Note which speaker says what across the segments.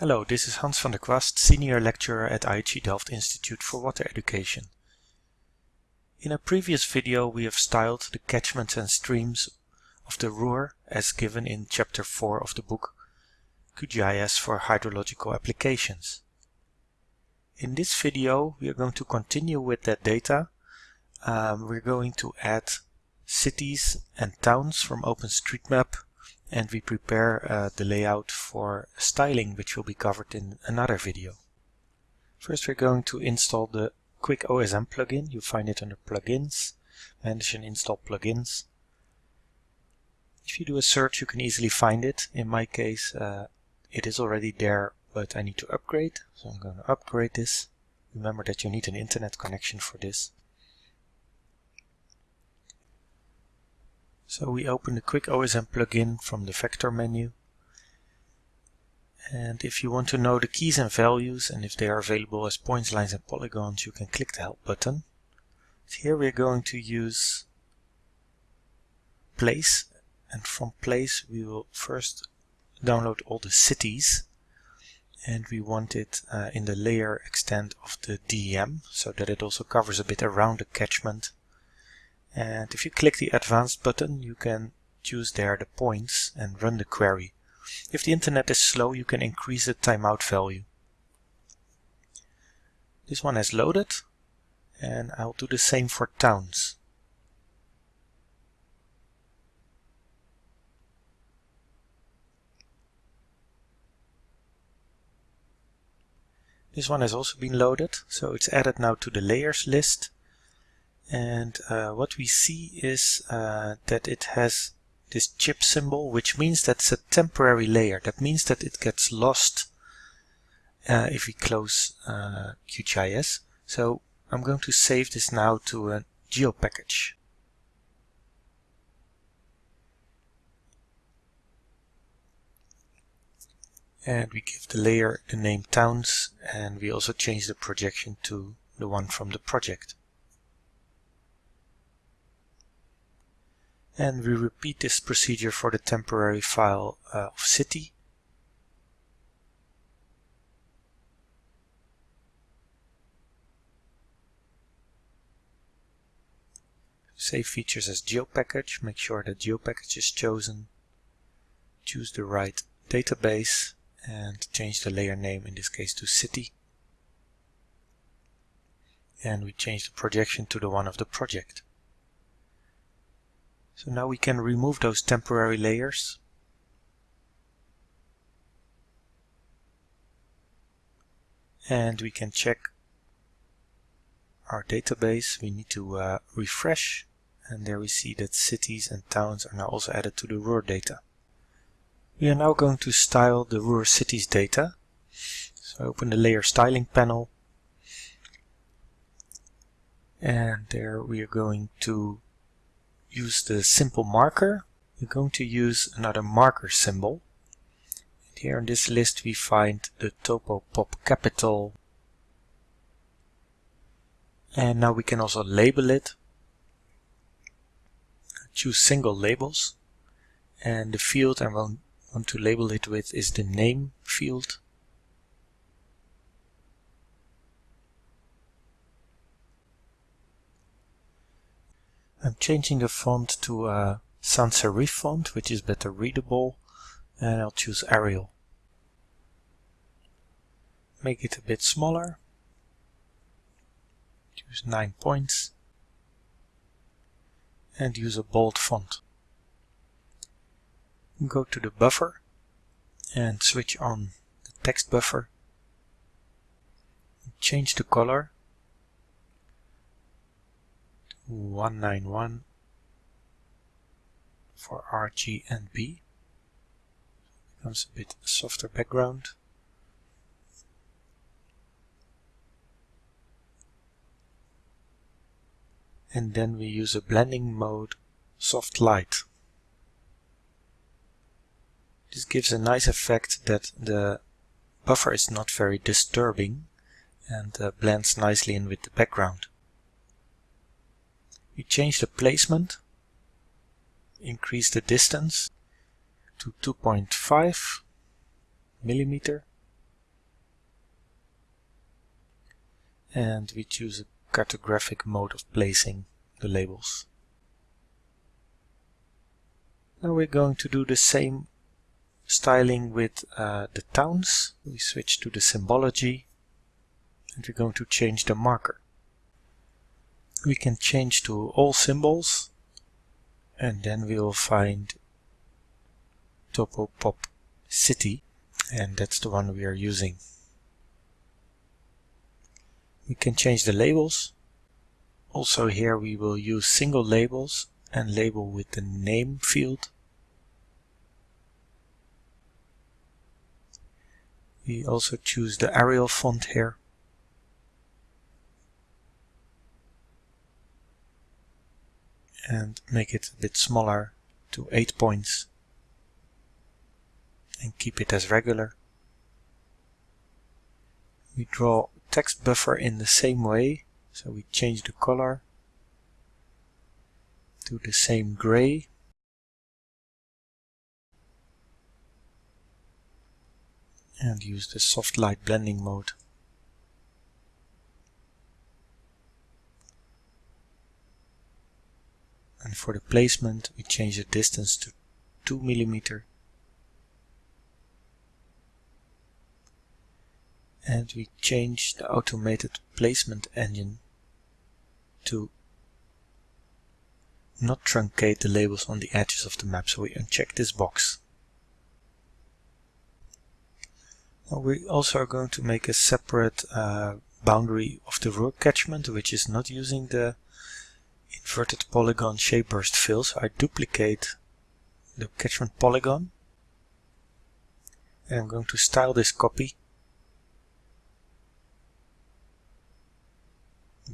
Speaker 1: Hello, this is Hans van der Kwast, Senior Lecturer at IHE Delft Institute for Water Education. In a previous video we have styled the catchments and streams of the Ruhr as given in chapter 4 of the book QGIS for Hydrological Applications. In this video we are going to continue with that data. Um, we're going to add cities and towns from OpenStreetMap and we prepare uh, the layout for styling which will be covered in another video. First we're going to install the Quick OSM plugin. You find it under plugins, manage and install plugins. If you do a search you can easily find it. In my case uh, it is already there but I need to upgrade so I'm going to upgrade this. Remember that you need an internet connection for this. So we open the Quick OSM plugin from the vector menu. And if you want to know the keys and values and if they are available as points, lines and polygons, you can click the help button. Here we're going to use place and from place we will first download all the cities and we want it uh, in the layer extent of the DEM so that it also covers a bit around the catchment and if you click the advanced button you can choose there the points and run the query. If the internet is slow you can increase the timeout value. This one has loaded and I'll do the same for towns. This one has also been loaded, so it's added now to the layers list and uh, what we see is uh, that it has this chip symbol which means that's a temporary layer. That means that it gets lost uh, if we close uh, QGIS so I'm going to save this now to a GeoPackage and we give the layer the name towns and we also change the projection to the one from the project and we repeat this procedure for the temporary file uh, of city. Save features as GeoPackage, make sure that GeoPackage is chosen, choose the right database and change the layer name in this case to city. And we change the projection to the one of the project. So now we can remove those temporary layers. And we can check our database. We need to uh, refresh and there we see that cities and towns are now also added to the Ruhr data. We are now going to style the Ruhr cities data. So I open the layer styling panel and there we are going to use the simple marker, we're going to use another marker symbol. And here in this list we find the topo pop capital. And now we can also label it. Choose single labels. And the field I want, want to label it with is the name field. I'm changing the font to uh, a sans serif font, which is better readable, and I'll choose Arial. Make it a bit smaller. Choose 9 points. And use a bold font. Go to the buffer and switch on the text buffer. Change the color 191 for RG and B. Becomes a bit softer background. And then we use a blending mode soft light. This gives a nice effect that the buffer is not very disturbing and uh, blends nicely in with the background. We change the placement, increase the distance to 2.5 millimeter and we choose a cartographic mode of placing the labels. Now we're going to do the same styling with uh, the towns. We switch to the symbology and we're going to change the marker. We can change to all symbols and then we will find Topopop City and that's the one we are using. We can change the labels. Also here we will use single labels and label with the name field. We also choose the Arial font here. And make it a bit smaller to 8 points and keep it as regular. We draw text buffer in the same way, so we change the color to the same gray. And use the soft light blending mode. And for the placement, we change the distance to 2 millimeter and we change the automated placement engine to not truncate the labels on the edges of the map, so we uncheck this box. Now we also are going to make a separate uh, boundary of the Ruhr catchment, which is not using the inverted polygon shape burst fill. I duplicate the catchment polygon. And I'm going to style this copy.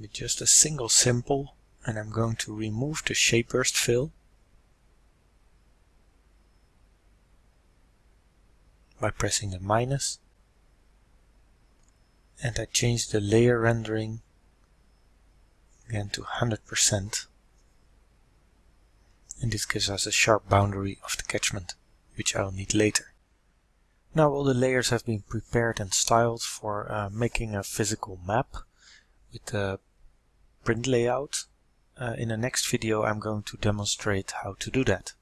Speaker 1: With just a single symbol and I'm going to remove the shape burst fill. By pressing the minus. And I change the layer rendering again to 100% and this gives us a sharp boundary of the catchment which I'll need later. Now all the layers have been prepared and styled for uh, making a physical map with the print layout. Uh, in the next video I'm going to demonstrate how to do that.